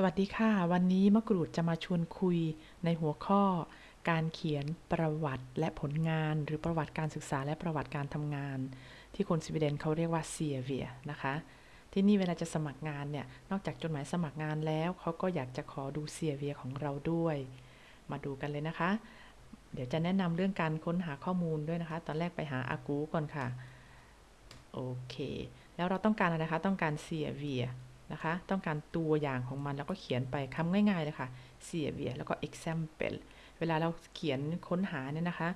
สวัสดีค่ะ วันนี้มะกรูดจะมาชวนคุยในหัวข้อ การเขียนประวัติและผลงาน หรือประวัติการศึกษาและประวัติการทำงาน ที่คนสวีเดนเขาเรียกว่าเซียเวียนะคะ ที่นี่เวลาจะสมัครงานเนี่ย นอกจากจดหมายสมัครงานแล้วเขาก็อยากจะขอดูเซียเวียของเราด้วย มาดูกันเลยนะคะ เดี๋ยวจะแนะนำเรื่องการค้นหาข้อมูลด้วยนะคะ ตอนแรกไปหาอากูก่อนค่ะโอเค แล้วเราต้องการอะไรคะ ต้องการ CV นะคะ ต้องการตัวอย่างของมันแล้วก็เขียนไปคำง่ายๆเลยค่ะ CV แล้วก็ example เวลาเราเขียนค้นหาเนี่ยนะคะ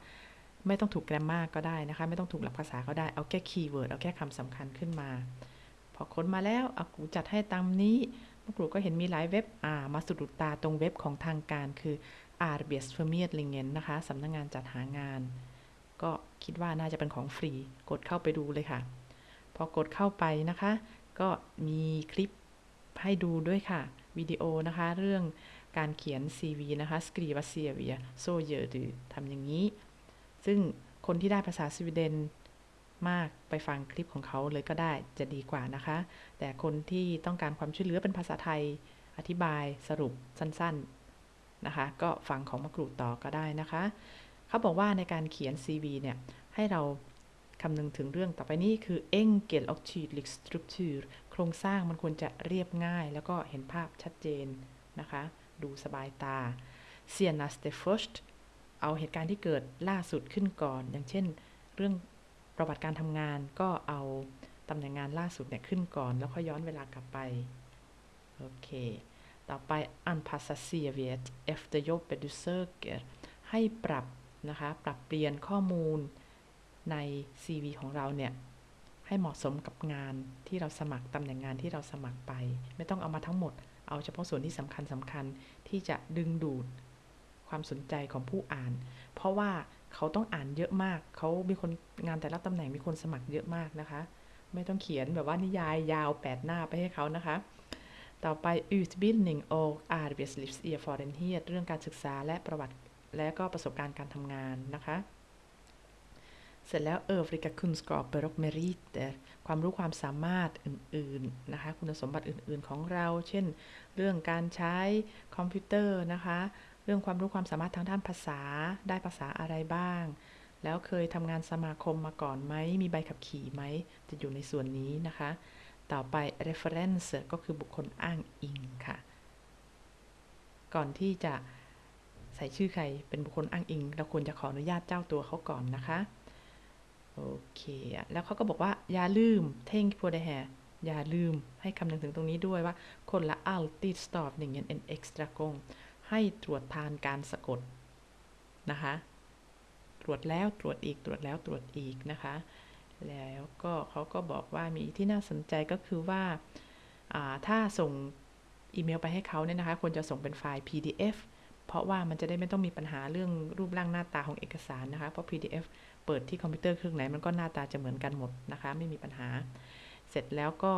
ไม่ต้องถูก grammar ก็ได้นะคะ ไม่ต้องถูกหลักภาษาก็ได้ เอาแค่ keyword เอาแค่คำสำคัญขึ้นมา พอค้นมาแล้วอากู๋จัดให้ตามนี้มะกรูดก็เห็นมีหลายเว็บอ่ามาสะดุดตาตรงเว็บของทางการคือ a r b e s f i r m e r l i n g e n นะคะสำนักงงานจัดหางาน ก็คิดว่าน่าจะเป็นของฟรี กดเข้าไปดูเลยค่ะ พอกดเข้าไปนะคะ ก็มีคลิป ให้ดูด้วยค่ะ วิดีโอนะคะ เรื่องการเขียน CV นะคะ skriva CV så gör du ทำอย่างนี้ ซึ่งคนที่ได้ภาษาสวีเดนมากไปฟังคลิปของเขาเลยก็ได้จะดีกว่านะคะ แต่คนที่ต้องการความช่วยเหลือเป็นภาษาไทยอธิบายสรุปสั้นๆนะคะ ก็ฟังของมะกรูดต่อก็ได้นะคะ เขาบอกว่าในการเขียน CV เนี่ยให้เรา คำนึงถึงเรื่องต่อไปนี้คือ enkel och tydlig struktur โครงสร้างมันควรจะเรียบง่าย แล้วก็เห็นภาพชัดเจนนะคะ ดูสบายตา senaste först เอาเหตุการณ์ที่เกิดล่าสุดขึ้นก่อน อย่างเช่น เรื่องประวัติการทำงานก็เอาตำแหน่งงานล่าสุดเนี่ยขึ้นก่อน แล้วค่อยย้อนเวลากลับไป โอเค ต่อไป anpassa CVet efter j o b b e du söker ให้ปรับนะคะ ปรับเปลี่ยนข้อมูล ใน CV ของเราเนี่ยให้เหมาะสมกับงานที่เราสมัครตำแหน่งงานที่เราสมัครไป ไม่ต้องเอามาทั้งหมด เอาเฉพาะส่วนที่สำคัญสำคัญที่จะดึงดูดความสนใจของผู้อ่าน เพราะว่าเขาต้องอ่านเยอะมาก เขามีคนงานแต่ละตำแหน่งมีคนสมัครเยอะมากนะคะ ไม่ต้องเขียนแบบว่านิยายยาว8หน้าไปให้เขานะคะ ต่อไป utbildning och arbetslivserfarenhet เรื่องการศึกษาและประวัติและก็ประสบการณ์การทำงานนะคะ เสร็จแล้ว övriga kunskaper och meriter ความรู้ความสามารถอื่นๆนะคะ คุณสมบัติอื่นๆของเรา เช่น เรื่องการใช้คอมพิวเตอร์นะคะ เรื่องความรู้ความสามารถทางด้านภาษา ได้ภาษาอะไรบ้าง แล้วเคยทำงานสมาคมมาก่อนไหม มีใบขับขี่ไหม จะอยู่ในส่วนนี้นะคะ ต่อไป reference ก็คือบุคคลอ้างอิงค่ะ ก่อนที่จะใส่ชื่อใครเป็นบุคคลอ้างอิง เราควรจะขออนุญาตเจ้าตัวเขาก่อนนะคะ โอเค แล้วเขาก็บอกว่าอย่าลืมเท่งพูดได้แฮอย่าลืมให้คำนึงถึงตรงนี้ด้วยว่า คนละ alltid stavningen en extra gång ให้ตรวจทานการสะกดนะคะ ตรวจแล้วตรวจอีกตรวจแล้วตรวจอีกนะคะ แล้วก็เขาก็บอกว่ามีที่น่าสนใจก็คือว่าถ้าส่งอีเมลไปให้เขาเนี่ยนะคะควรจะส่งเป็นไฟล์ PDF เพราะว่ามันจะได้ไม่ต้องมีปัญหาเรื่องรูปร่างหน้าตาของเอกสารนะคะ เพราะ PDF เปิดที่คอมพิวเตอร์เครื่องไหนมันก็หน้าตาจะเหมือนกันหมดนะคะ ไม่มีปัญหา เสร็จแล้วก็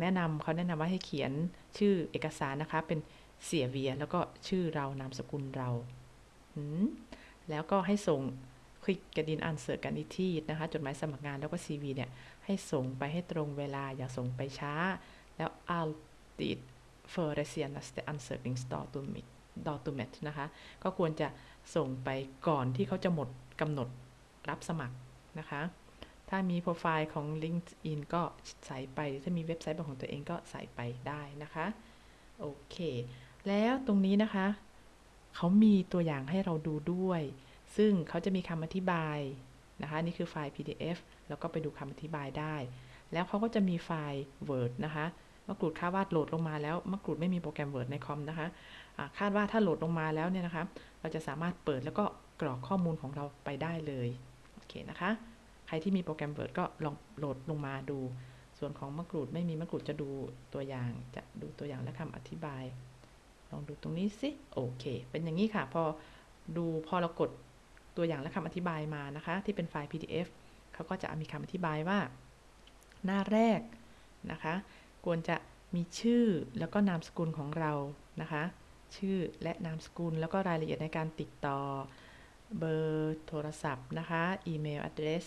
แนะนำเขาแนะนำว่าให้เขียนชื่อเอกสารนะคะ เป็นเสียเวีย แล้วก็ชื่อเรานามสกุลเรา แล้วก็ให้ส่งคลิกกระดินอ่านเสิร์กันอีที่นะคะ จดหมายสมัครงานแล้วก็ CV เนี่ย ให้ส่งไปให้ตรงเวลาอย่าส่งไปช้า แล้ว alltid före senaste ansökningsdatumet datumet นะคะ ก็ควรจะส่งไปก่อนที่เขาจะหมดกำหนดรับสมัครนะคะ ถ้ามีโปรไฟล์ของ LinkedIn ก็ใส่ไป ถ้ามีเว็บไซต์ของตัวเองก็ใส่ไปได้นะคะ โอเค แล้วตรงนี้นะคะ เขามีตัวอย่างให้เราดูด้วย ซึ่งเขาจะมีคำอธิบายนะคะ นี่คือไฟล์ PDF แล้วก็ไปดูคำอธิบายได้ แล้วเขาก็จะมีไฟล์ Word นะคะมะกรูดคาดว่าโหลดลงมาแล้วมะกรูดไม่มีโปรแกรม Word ในคอมนะคะ คาดว่าถ้าโหลดลงมาแล้วเนี่ยนะคะ เราจะสามารถเปิดแล้วก็กรอกข้อมูลของเราไปได้เลย โอเคนะคะ ใครที่มีโปรแกรม Word ก็ลองโหลดลงมาดู ส่วนของมะกรูดไม่มีมะกรูดจะดูตัวอย่าง จะดูตัวอย่างและคำอธิบาย ลองดูตรงนี้สิ โอเค เป็นอย่างนี้ค่ะ พอดูพอเรากดตัวอย่างและคำอธิบายมานะคะ ที่เป็นไฟล์ PDF เขาก็จะมีคำอธิบายว่า หน้าแรกนะคะ ควรจะมีชื่อแล้วก็นามสกุลของเรานะคะ ชื่อและนามสกุล แล้วก็รายละเอียดในการติดต่อ เบอร์โทรศัพท์นะคะอีเมล address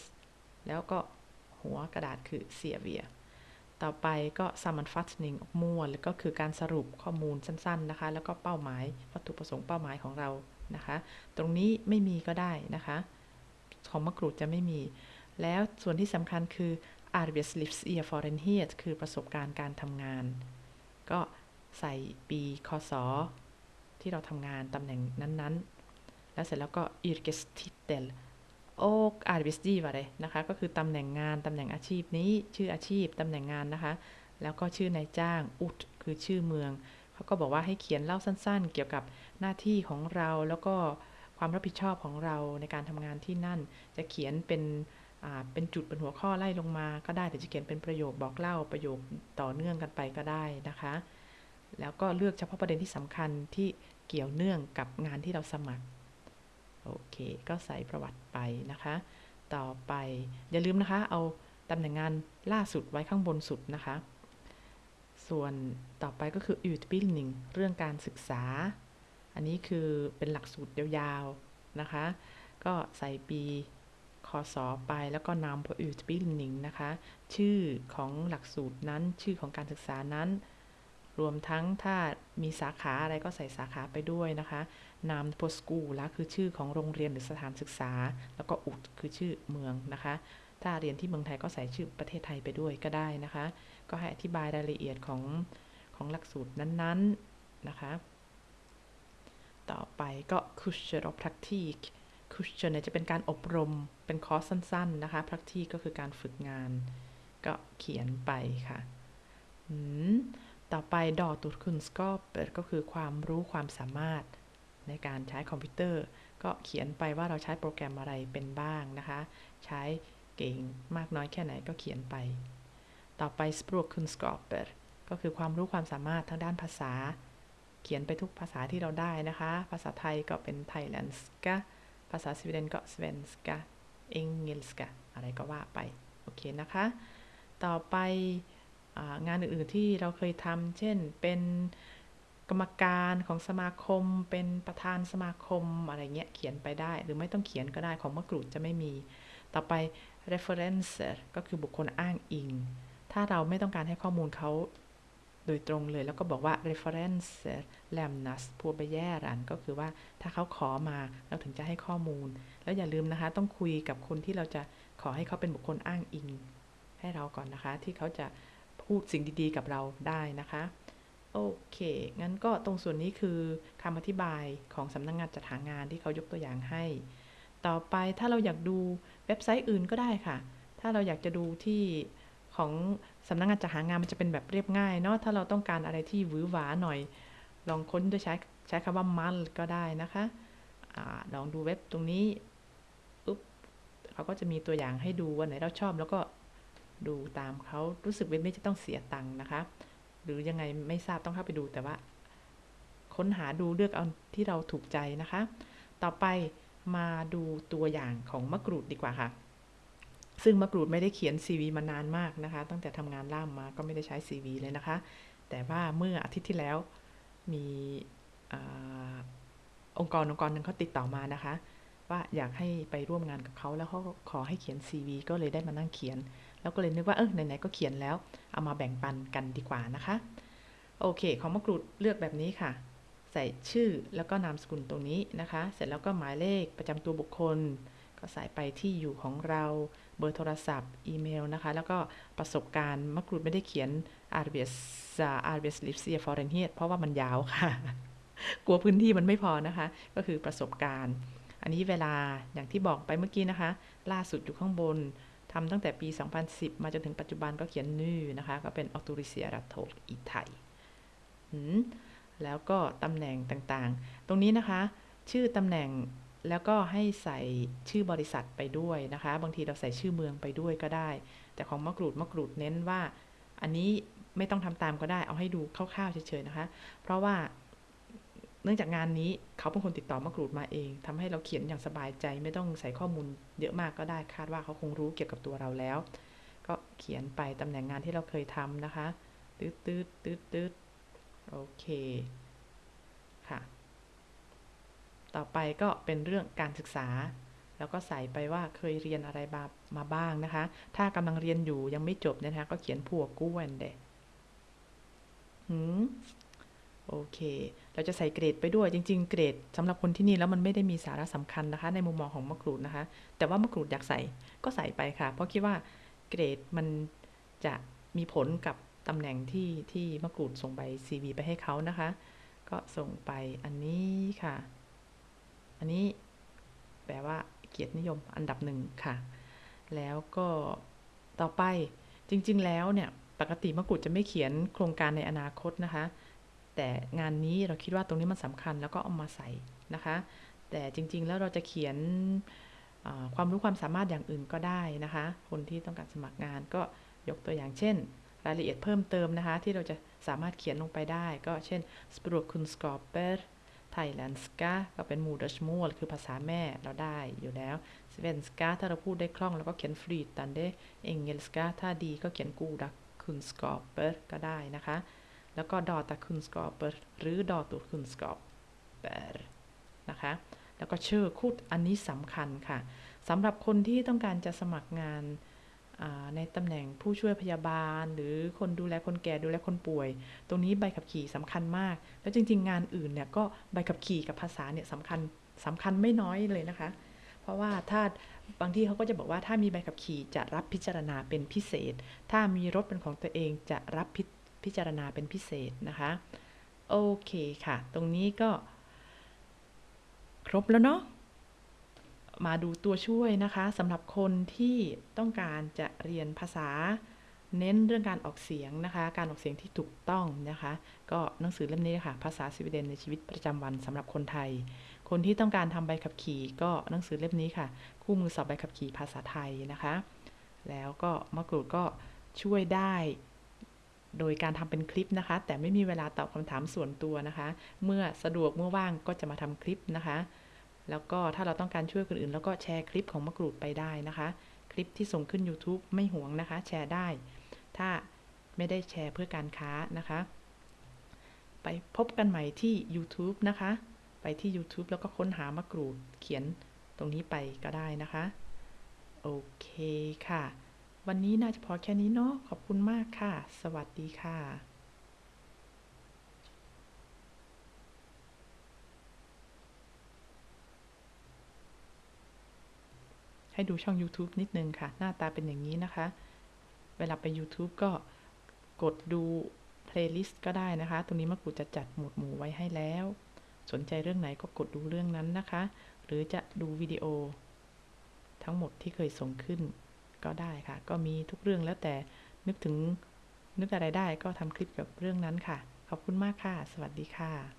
แล้วก็หัวกระดาษคือเสียเวียต่อไปก็ sammanfattning มั่วแล้วก็คือการสรุปข้อมูลสั้นๆนะคะ แล้วก็เป้าหมายวัตถุประสงค์เป้าหมายของเรานะคะ ตรงนี้ไม่มีก็ได้นะคะ ของมะกรูดจะไม่มี แล้วส่วนที่สำคัญคือ Arbeitslivserfarenhet คือประสบการณ์การทำงาน ก็ใส่ปี คศ ที่เราทำงานตำแหน่งนั้นๆ แล้วเสร็จแล้วก็ yrkestitel och arbetsgivare นะคะ ก็คือตำแหน่งงาน ตำแหน่งอาชีพนี้ ชื่ออาชีพ ตำแหน่งงานนะคะ แล้วก็ชื่อนายจ้าง อุด คือชื่อเมือง เขาก็บอกว่าให้เขียนเล่าสั้นๆ เกี่ยวกับหน้าที่ของเรา แล้วก็ความรับผิดชอบของเราในการทำงานที่นั่น จะเขียนเป็นเป็นจุดเป็นหัวข้อไล่ลงมาก็ได้แต่จะเขียนเป็นประโยคบอกเล่าประโยคต่อเนื่องกันไปก็ได้นะคะ แล้วก็เลือกเฉพาะประเด็นที่สำคัญที่ เกี่ยวเนื่องกับงานที่เราสมัคร โอเค ก็ใส่ประวัติไปนะคะ ต่อไปอย่าลืมนะคะ เอาตำแหน่งงานล่าสุดไว้ข้างบนสุดนะคะ ส่วนต่อไปก็คือ utbildning เรื่องการศึกษา อันนี้คือเป็นหลักสูตรยาวๆนะคะ ก็ใส่ปีคศไปแล้วก็นำ utbildning นะคะ ชื่อของหลักสูตรนั้น ชื่อของการศึกษานั้น รวมทั้งถ้ามีสาขาอะไรก็ใส่สาขาไปด้วยนะคะ นามโพสกูละคือชื่อของโรงเรียนหรือสถานศึกษา แล้วก็อุดคือชื่อเมืองนะคะ ถ้าเรียนที่เมืองไทยก็ใส่ชื่อประเทศไทยไปด้วยก็ได้นะคะ ก็ให้อธิบายรายละเอียดของของหลักสูตรนั้นๆนะคะ ต่อไปก็ Kurser och Praktik Kurser เนี่ยจะเป็นการอบรมเป็นคอร์สสั้นๆนะคะ Praktik ก็คือการฝึกงาน ก็เขียนไปค่ะ ต่อไป Datorkunskaper ก็คือความรู้ความสามารถในการใช้คอมพิวเตอร์ ก็เขียนไปว่าเราใช้โปรแกรมอะไรเป็นบ้างนะคะ ใช้เก่งมากน้อยแค่ไหนก็เขียนไป ต่อไป språkkunskaper ก็คือความรู้ความสามารถทางด้านภาษา เขียนไปทุกภาษาที่เราได้นะคะ ภาษาไทยก็เป็น thailändska ภาษาสวีเดนก็ svenska engelska อะไรก็ว่าไป โอเคนะคะ ต่อไป งานอื่น ๆ ที่เราเคยทำเช่นเป็นกรรมการของสมาคม เป็นประธานสมาคมอะไรเงี้ยเขียนไปได้ หรือไม่ต้องเขียนก็ได้ของมะกรูดจะไม่มี ต่อไป referencer ก็คือบุคคลอ้างอิง ถ้าเราไม่ต้องการให้ข้อมูลเขาโดยตรงเลย แล้วก็บอกว่า reference lämnas på begäran ก็คือว่าถ้าเขาขอมาเราถึงจะให้ข้อมูล แล้วอย่าลืมนะคะ ต้องคุยกับคนที่เราจะขอให้เขาเป็นบุคคลอ้างอิง ให้เราก่อนนะคะ ที่เขาจะ พูดสิ่งดีๆกับเราได้นะคะ โอเค งั้นก็ตรงส่วนนี้คือคำอธิบายของสำนักงงานจัดหางานที่เขายกตัวอย่างให้ ต่อไปถ้าเราอยากดูเว็บไซต์อื่นก็ได้ค่ะ ถ้าเราอยากจะดูที่ของสำนักงงานจัดหางานมันจะเป็นแบบเรียบง่ายเนาะ ถ้าเราต้องการอะไรที่หวือหวาหน่อย ลองค้นด้วยใช้ใช้คำว่ามันก็ได้นะคะอลองดูเว็บตรงนี้ อุ๊บเขาก็จะมีตัวอย่างให้ดูวันไหนเราชอบแล้วก็ ดูตามเขารู้สึกเว็บนี้จะต้องเสียตังค์นะคะ หรือยังไงไม่ทราบต้องเข้าไปดูแต่ว่า ค้นหาดูเลือกเอาที่เราถูกใจนะคะ ต่อไปมาดูตัวอย่างของมะกรูดดีกว่าค่ะ ซึ่งมะกรูดไม่ได้เขียน CV มานานมากนะคะ ตั้งแต่ทำงานล่ามมาก็ไม่ได้ใช้ CV เลยนะคะ แต่ว่าเมื่ออาทิตย์ที่แล้วมีอองค์กรองค์กรหนึ่งเขาติดต่อมานะคะ ว่าอยากให้ไปร่วมงานกับเขาแล้วเขาขอให้เขียน CV ก็เลยได้มานั่งเขียน แล้วก็เลยนึกว่าเออไหนๆก็เขียนแล้ว เอามาแบ่งปันกันดีกว่านะคะ โอเค ของมะกรูดเลือกแบบนี้ค่ะ ใส่ชื่อแล้วก็นามสกุลตรงนี้นะคะ เสร็จแล้วก็หมายเลขประจำตัวบุคคล ก็ใส่ไปที่อยู่ของเราเบอร์โทรศัพท์ อีเมลนะคะ แล้วก็ประสบการณ์มะกรูดไม่ได้เขียน a r b e s a r b e s l i v s i a f o r e n h e t เพราะว่ามันยาวค่ะ กลัวพื้นที่มันไม่พอนะคะ ก็คือประสบการณ์ อันนี้เวลาอย่างที่บอกไปเมื่อกี้นะคะ ล่าสุดอยู่ข้างบนทำตั้งแต่ปี 2010 มาจนถึงปัจจุบันก็เขียนนื่นะคะ ก็เป็น a u t o r i s e r a t o อีไทยแล้วก็ตำแหน่งต่างๆ ตรงนี้นะคะ ชื่อตำแหน่งแล้วก็ให้ใส่ชื่อบริษัทไปด้วยนะคะ บางทีเราใส่ชื่อเมืองไปด้วยก็ได้ แต่ของมะกรูดมะกรูดเน้นว่า อันนี้ไม่ต้องทำตามก็ได้ เอาให้ดูคร่าวๆเฉยๆนะคะ เพราะว่า เนื่องจากงานนี้เขาเป็นคนติดต่อมากรูดมาเองทำให้เราเขียนอย่างสบายใจไม่ต้องใส่ข้อมูลเยอะมากก็ได้คาดว่าเขาคงรู้เกี่ยวกับตัวเราแล้ว ก็เขียนไปตำแหน่งงานที่เราเคยทำนะคะตืดตืดตืดตืดโอเคค่ะ ต่อไปก็เป็นเรื่องการศึกษา แล้วก็ใส่ไปว่าเคยเรียนอะไรมามาบ้างนะคะ ถ้ากำลังเรียนอยู่ยังไม่จบนะคะก็เขียนผัวกู้นเดหืมโอเค เราจะใส่เกรดไปด้วยจริง ๆ เกรดสำหรับคนที่นี่แล้วมันไม่ได้มีสาระสำคัญนะคะ ในมุมมองของมะกรูดนะคะ แต่ว่ามะกรูดอยากใส่ก็ใส่ไปค่ะ เพราะคิดว่าเกรดมันจะมีผลกับตำแหน่งที่ที่มะกรูดส่งใบ CV ไปให้เขานะคะ ก็ส่งไปอันนี้ค่ะ อันนี้แปลว่าเกียรตินิยมอันดับหนึ่งค่ะ แล้วก็ต่อไปจริง ๆ แล้วเนี่ย ปกติมะกรูดจะไม่เขียนโครงการในอนาคตนะคะ แต่งานนี้เราคิดว่าตรงนี้มันสำคัญแล้วก็เอามาใส่นะคะ แต่จริงๆแล้วเราจะเขียนความรู้ความสามารถอย่างอื่นก็ได้นะคะ คนที่ต้องการสมัครงานก็ยกตัวอย่างเช่น รายละเอียดเพิ่มเติมนะคะ ที่เราจะสามารถเขียนลงไปได้ ก็เช่น språkkunskaper thailändska ก็เป็น modersmål คือภาษาแม่เราได้อยู่แล้ว svenska ถ้าเราพูดได้คล่องเราก็เขียน flytande engelska ถ้าดีก็เขียน goda kunskaper ก็ได้นะคะ แล้วก็ datakunskaper หรือ datorkunskaper นะคะ แล้วก็ชื่อคุดอันนี้สำคัญค่ะสำหรับคนที่ต้องการจะสมัครงานในตำแหน่งผู้ช่วยพยาบาล หรือคนดูแลคนแก่ดูแลคนป่วย ตรงนี้ใบขับขี่สำคัญมาก แล้วจริง ๆ งานอื่นเนี่ยก็ใบขับขี่กับภาษาเนี่ยสำคัญสำคัญไม่น้อยเลยนะคะ เพราะว่าถ้าบางที่เขาก็จะบอกว่าถ้ามีใบขับขี่จะรับพิจารณาเป็นพิเศษ ถ้ามีรถเป็นของตัวเองจะรับ พิจารณาเป็นพิเศษนะคะ โอเคค่ะ ตรงนี้ก็ ครบแล้วเนาะมาดูตัวช่วยนะคะสำหรับคนที่ต้องการจะเรียนภาษา เน้นเรื่องการออกเสียงนะคะ การออกเสียงที่ถูกต้องนะคะ ก็หนังสือเล่มนี้ค่ะ ภาษาสวีเดนในชีวิตประจำวันสำหรับคนไทย คนที่ต้องการทำใบขับขี่ ก็หนังสือเล่มนี้ค่ะ คู่มือสอบใบขับขี่ภาษาไทยนะคะ แล้วก็มะกรูดก็ช่วยได้ โดยการทำเป็นคลิปนะคะ แต่ไม่มีเวลาตอบคำถามส่วนตัวนะคะ เมื่อสะดวกเมื่อว่างก็จะมาทำคลิปนะคะ แล้วก็ถ้าเราต้องการช่วยคนอื่น แล้วก็แชร์คลิปของมะกรูดไปได้นะคะ คลิปที่ส่งขึ้น YouTube ไม่ห่วงนะคะ แชร์ได้ ถ้าไม่ได้แชร์เพื่อการค้านะคะ ไปพบกันใหม่ที่ YouTube นะคะ ไปที่ YouTube แล้วก็ค้นหามะกรูดเขียนตรงนี้ไปก็ได้นะคะ โอเคค่ะ วันนี้น่าจะพอแค่นี้เนาะขอบคุณมากค่ะ สวัสดีค่ะให้ดูช่อง YouTube นิดนึงค่ะ หน้าตาเป็นอย่างนี้นะคะ เวลาไป YouTube ก็กดดู playlist ก็ได้นะคะ ตรงนี้มะกรูดจะจัดหมวดหมู่ไว้ให้แล้ว สนใจเรื่องไหนก็กดดูเรื่องนั้นนะคะ หรือจะดูวิดีโอ ทั้งหมดที่เคยส่งขึ้น ก็ได้ค่ะ ก็มีทุกเรื่องแล้วแต่นึกถึงนึกอะไรได้ก็ทำคลิปกับเรื่องนั้นค่ะ ขอบคุณมากค่ะ สวัสดีค่ะ